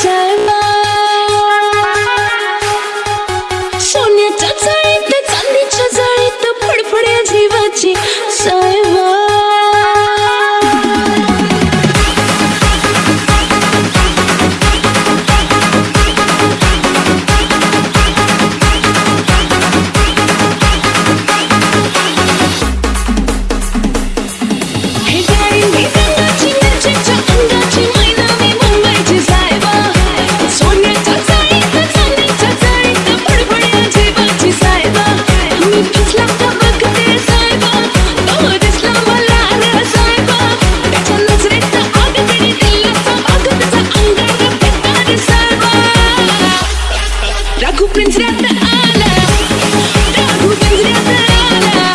shine Aku penjata ala Aku penjata ala